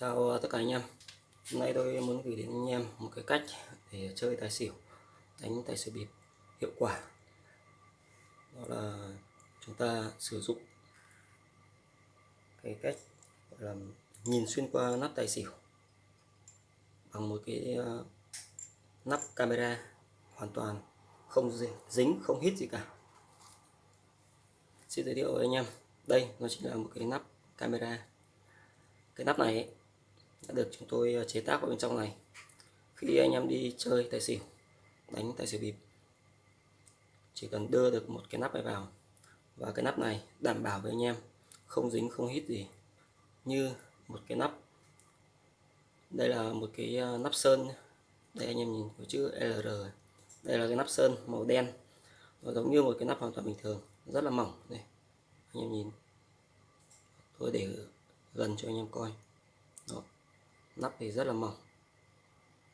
Chào tất cả anh em. Hôm nay tôi muốn gửi đến anh em một cái cách để chơi tài xỉu, đánh tài xỉu bịp hiệu quả. Đó là chúng ta sử dụng cái cách gọi là nhìn xuyên qua nắp tài xỉu bằng một cái ờ, nắp camera hoàn toàn không dính không hít gì cả. Xin giới thiệu với anh em. Đây, nó chính là một cái nắp camera. Cái nắp này đã được chúng tôi ờ, chế tác vào bên trong này. Khi anh em đi chơi tài xỉu, đánh tài xỉu bịp, chỉ cần đưa được một cái nắp này vào. Và cái nắp này đảm bảo với anh em không dính, không hít gì. Như một cái nắp, đây là một cái ờ, nắp sơn đây anh em nhìn có chữ LR đây là cái nắp sơn màu đen. Nó giống như một cái nắp hoàn toàn bình thường, rất là mỏng. Đây, anh em nhìn. Tôi để gần cho anh em coi nắp thì rất là mỏng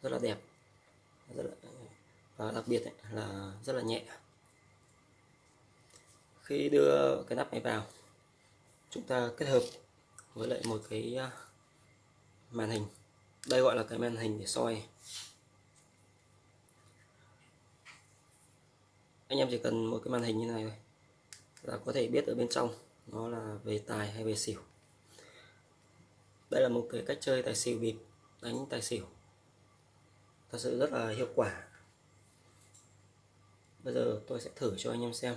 rất là đẹp rất là, và đặc biệt ấy, là rất là nhẹ. Khi đưa cái nắp này vào chúng ta kết hợp với lại một cái à, màn hình. Đây gọi là cái màn hình để soi. Anh em chỉ cần một cái màn hình như này thôi là có thể biết ở bên trong nó là về tài hay về xỉu đây là một cái cách chơi tài xỉu bịp đánh tài xỉu. Thật sự rất là hiệu quả. Bây giờ tôi sẽ thử cho anh em xem.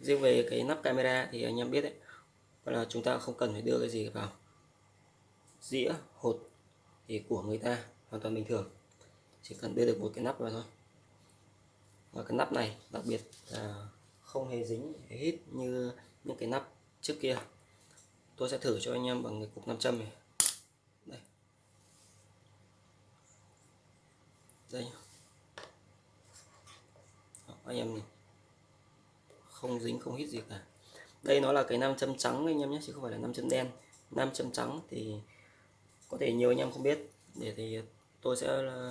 Riêng về cái nắp camera thì anh em biết đấy là chúng ta không cần phải đưa cái gì vào. Dĩa, hột thì của người ta, hoàn toàn bình thường. Chỉ cần đưa được một cái nắp vào thôi. Và cái nắp này đặc biệt là không hề dính hít như những cái nắp trước kia. Tôi sẽ thử cho anh em bằng cái cục nam châm này. Đây. Đó, anh em nhìn. Không dính không hít gì cả. Đây nó là cái nam châm trắng anh em nhé chứ không phải là nam châm đen. Nam châm trắng thì có thể nhiều anh em không biết. Để thì tôi sẽ ờ,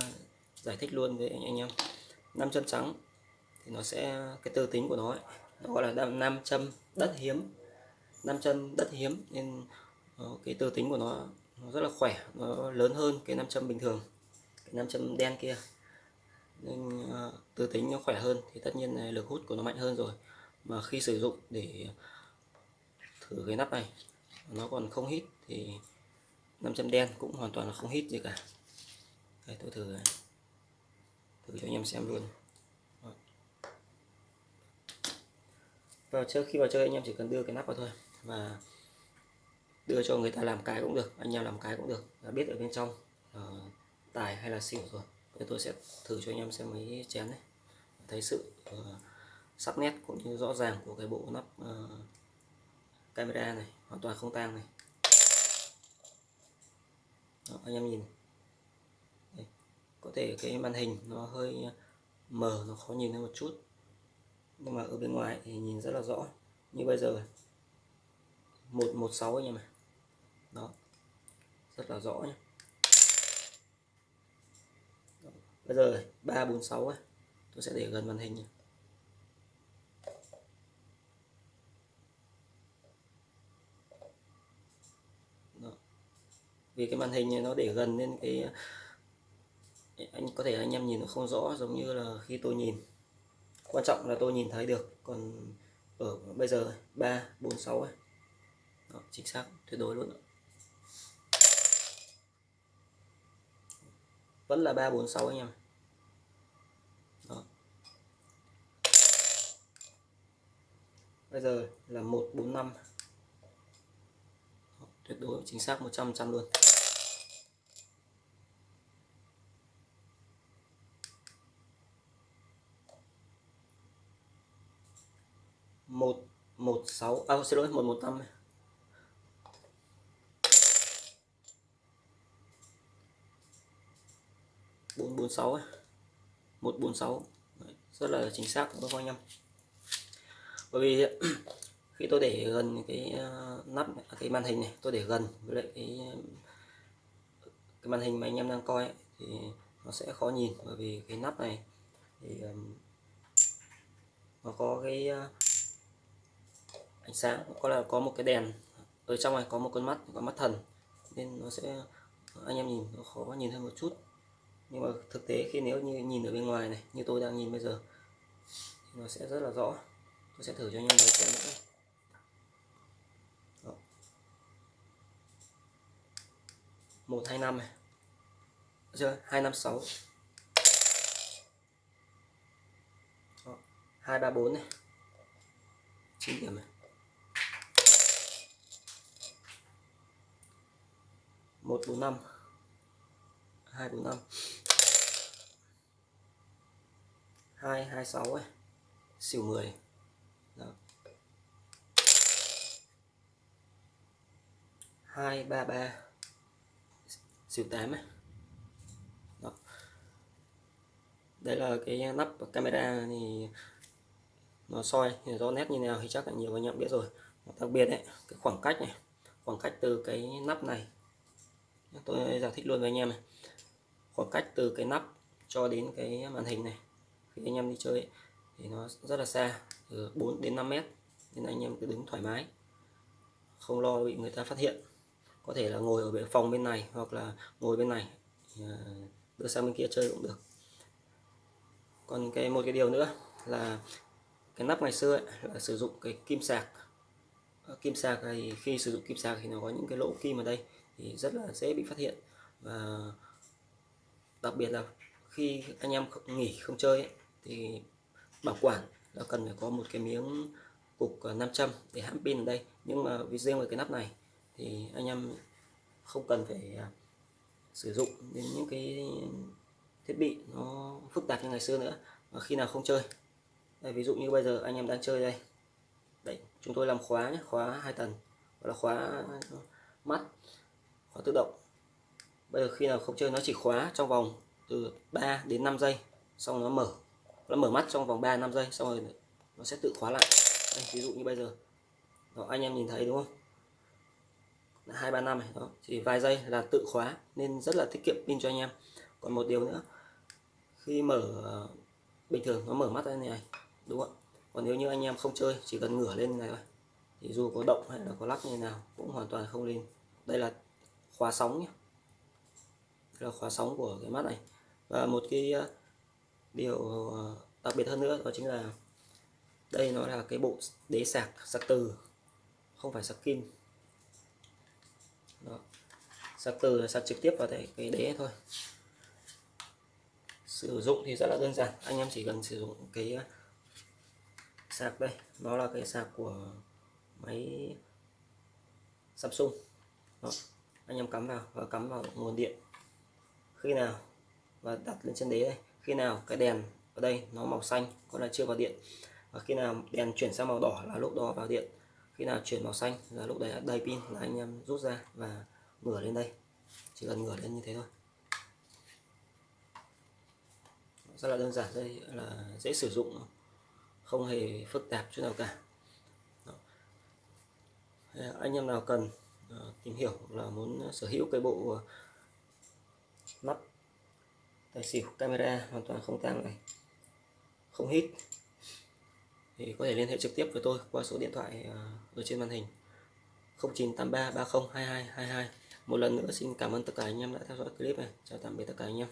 giải thích luôn với anh, anh em. Nam châm trắng thì nó sẽ cái tư tính của nó ấy, nó gọi là nam châm đất hiếm. Nam châm đất hiếm nên ờ, cái tư tính của nó nó rất là khỏe nó lớn hơn cái nam châm bình thường cái nam châm đen kia nên à, tư tính nó khỏe hơn thì tất nhiên là lực hút của nó mạnh hơn rồi. Mà khi sử dụng để thử cái nắp này nó còn không hít thì nam châm đen cũng hoàn toàn là không hít gì cả. Đây tôi thử thử cho anh em xem luôn. Vào chơi khi vào chơi anh em chỉ cần đưa cái nắp vào thôi và đưa cho người ta làm cái cũng được anh em làm cái cũng được. Biết ở bên trong uh, tài hay là xỉu rồi thì tôi sẽ thử cho anh em xem mấy chén này. Thấy sự uh, sắc nét cũng như rõ ràng của cái bộ nắp uh, camera này hoàn toàn không tang này. Đó, anh em nhìn. Đây. có thể cái màn hình nó hơi mờ nó khó nhìn hơn một chút. Nhưng mà ở bên ngoài thì nhìn rất là rõ như bây giờ. 116 anh em ạ. Đó rất là rõ nhé đó bây giờ 346 ấy. tôi sẽ để gần màn hình. Đó. vì cái màn hình này nó để gần nên cái anh có thể anh em nhìn nó không rõ giống như là khi tôi nhìn quan trọng là tôi nhìn thấy được còn ở bây giờ 346 ấy. Đó, chính xác tuyệt đối luôn vẫn là 346 anh em. Đó. bây giờ là 145 Đó, tuyệt đối chính xác 100 trăm luôn. Một một sáu à xin lỗi một một năm. Bốn bốn sáu một bốn sáu. Rất là chính xác các anh em bởi vì khi tôi để gần cái ờ, nắp à, cái màn hình này tôi để gần với lại cái cái màn hình mà anh em đang coi ấy, thì nó sẽ khó nhìn. Bởi vì cái nắp này thì nó có cái ờ, ánh sáng có là có một cái đèn ở trong này có một con mắt có mắt thần. Nên nó sẽ anh em nhìn nó khó nhìn hơn một chút nhưng mà thực tế khi nếu như nhìn ở bên ngoài này, như tôi đang nhìn bây giờ, thì nó sẽ rất là rõ. Tôi sẽ thử cho anh em lấy xem nữa. Một, hai, năm này. Chưa? Hai, năm, sáu. Hai, ba, bốn này. Chín điểm này. Một, bốn, năm hai bốn năm. Hai hai sáu ấy. Xỉu mười. Đó. Hai, ba ba. Xỉu tám ấy. Đó. Đây là cái nắp camera thì nó soi, thì rõ nét như nào thì chắc là nhiều anh em biết rồi. Đặc biệt đấy cái khoảng cách này. Khoảng cách từ cái nắp này. Tôi giải thích luôn với anh em này khoảng cách từ cái nắp cho đến cái màn hình này. Khi anh em đi chơi ấy, thì nó rất là xa từ 4 đến 5 mét nên anh em cứ đứng thoải mái không lo bị người ta phát hiện. Có thể là ngồi ở bên phòng bên này hoặc là ngồi bên này à, đưa sang bên kia chơi cũng được. Còn cái một cái điều nữa là cái nắp ngày xưa ấy, là sử dụng cái kim sạc. Ờ, kim sạc thì khi sử dụng kim sạc thì nó có những cái lỗ kim ở đây thì rất là dễ bị phát hiện. Và đặc biệt là khi anh em nghỉ không chơi ấy, thì bảo quản là cần phải có một cái miếng cục à, nam châm để hãm pin ở đây. Nhưng mà vì riêng về cái nắp này thì anh em không cần phải à, sử dụng đến những cái thiết bị nó phức tạp như ngày xưa nữa và khi nào không chơi. Đây, ví dụ như bây giờ anh em đang chơi đây. Đấy chúng tôi làm khóa nhé khóa hai tầng gọi là khóa mắt khóa tự động bây giờ khi nào không chơi nó chỉ khóa trong vòng từ 3 đến 5 giây xong nó mở. Nó mở mắt trong vòng 3 5 giây xong rồi nó sẽ tự khóa lại. Đây, ví dụ như bây giờ. Đó, anh em nhìn thấy đúng không? Hai ba năm này đó. Chỉ vài giây là tự khóa nên rất là tiết kiệm pin cho anh em. Còn một điều nữa khi mở ờ, bình thường nó mở mắt ra này đúng không còn nếu như anh em không chơi chỉ cần ngửa lên này thôi thì dù có động hay là có lắc như nào cũng hoàn toàn không lên. Đây là khóa sóng nhé là khóa sóng của cái mắt này và một cái ờ, điều ờ, đặc biệt hơn nữa đó chính là đây nó là cái bộ đế sạc sạc từ không phải sạc kim đó. sạc từ là sạc trực tiếp vào cái, đế thôi sử dụng thì rất là đơn giản anh em chỉ cần sử dụng cái ờ, sạc đây nó là cái sạc của máy Samsung đó. anh em cắm vào và cắm vào nguồn điện khi nào? Và đặt lên trên đế đây. Khi nào cái đèn ở đây nó màu xanh có là chưa vào điện? Và khi nào đèn chuyển sang màu đỏ là lúc đó vào điện. Khi nào chuyển màu xanh là lúc đấy đầy pin là anh em rút ra và ngửa lên đây. Chỉ cần ngửa lên như thế thôi. Rất là đơn giản đây là dễ sử dụng không hề phức tạp chút nào cả. Đó. anh em nào cần uh, tìm hiểu là muốn sở hữu cái bộ uh, mắt. Tài xỉu camera hoàn toàn không tăng này. Không hít. Thì có thể liên hệ trực tiếp với tôi qua số điện thoại ờ, ở trên màn hình. 0983 30 22 22 một lần nữa, xin cảm ơn tất cả anh em đã theo dõi clip này. Chào tạm biệt tất cả anh em.